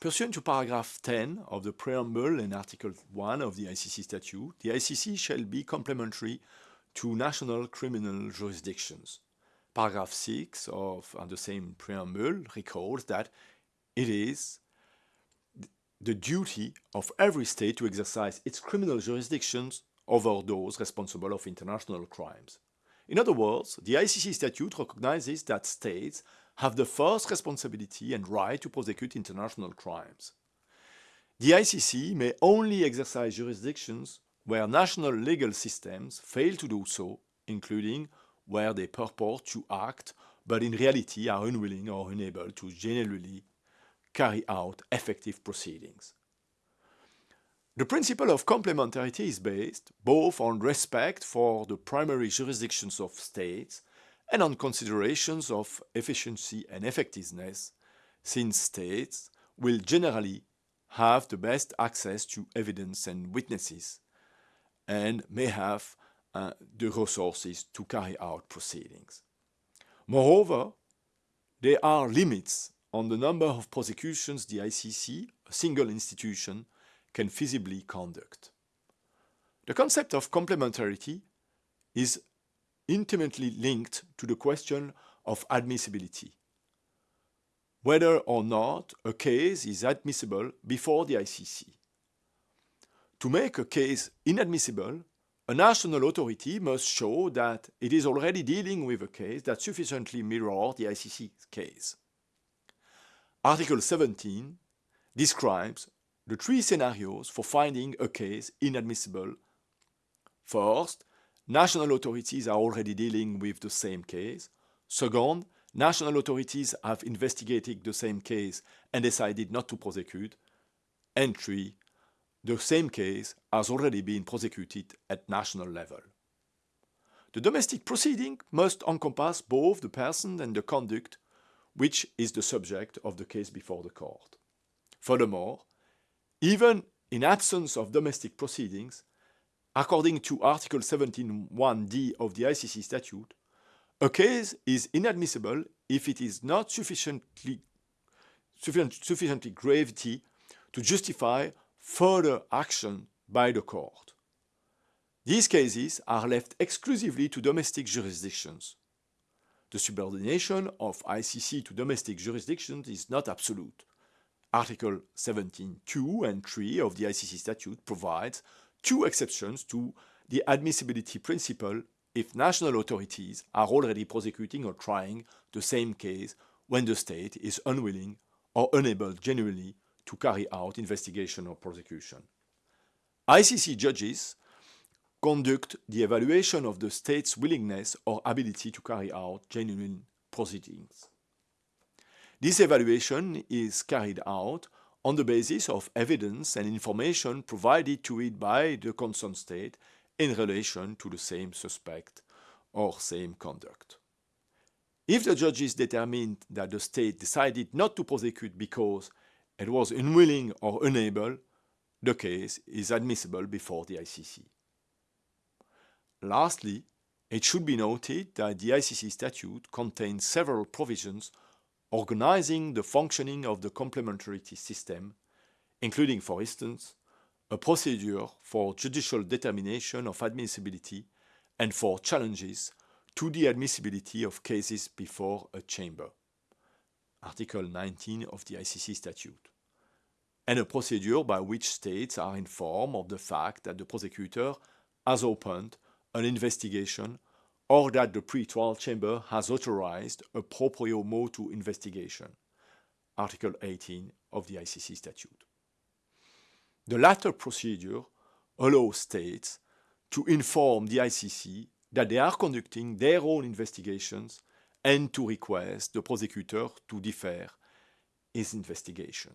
Pursuant to paragraph 10 of the preamble and article 1 of the ICC statute, the ICC shall be complementary to national criminal jurisdictions. Paragraph 6 of the same preamble recalls that it is the duty of every state to exercise its criminal jurisdictions over those responsible of international crimes. In other words, the ICC statute recognizes that states have the first responsibility and right to prosecute international crimes. The ICC may only exercise jurisdictions where national legal systems fail to do so, including where they purport to act but in reality are unwilling or unable to generally carry out effective proceedings. The principle of complementarity is based both on respect for the primary jurisdictions of states and on considerations of efficiency and effectiveness, since states will generally have the best access to evidence and witnesses and may have uh, the resources to carry out proceedings. Moreover, there are limits on the number of prosecutions the ICC, a single institution, can feasibly conduct. The concept of complementarity is intimately linked to the question of admissibility. Whether or not a case is admissible before the ICC. To make a case inadmissible, a national authority must show that it is already dealing with a case that sufficiently mirrors the ICC case. Article 17 describes the three scenarios for finding a case inadmissible. First, national authorities are already dealing with the same case. Second, national authorities have investigated the same case and decided not to prosecute. And three, the same case has already been prosecuted at national level. The domestic proceeding must encompass both the person and the conduct which is the subject of the case before the court. Furthermore, even in absence of domestic proceedings, according to Article 17.1d of the ICC statute, a case is inadmissible if it is not sufficiently, sufficient, sufficiently gravity to justify further action by the court. These cases are left exclusively to domestic jurisdictions. The subordination of ICC to domestic jurisdictions is not absolute. Article 17.2 and 3 of the ICC statute provides two exceptions to the admissibility principle if national authorities are already prosecuting or trying the same case when the state is unwilling or unable genuinely to carry out investigation or prosecution. ICC judges conduct the evaluation of the state's willingness or ability to carry out genuine proceedings. This evaluation is carried out on the basis of evidence and information provided to it by the concerned state in relation to the same suspect or same conduct. If the judges determined that the state decided not to prosecute because it was unwilling or unable, the case is admissible before the ICC. Lastly, it should be noted that the ICC statute contains several provisions organizing the functioning of the complementarity system, including, for instance, a procedure for judicial determination of admissibility and for challenges to the admissibility of cases before a chamber. Article 19 of the ICC statute. And a procedure by which states are informed of the fact that the prosecutor has opened an investigation or that the pre-trial chamber has authorized a proprio motu investigation, Article 18 of the ICC statute. The latter procedure allows states to inform the ICC that they are conducting their own investigations and to request the prosecutor to defer his investigation.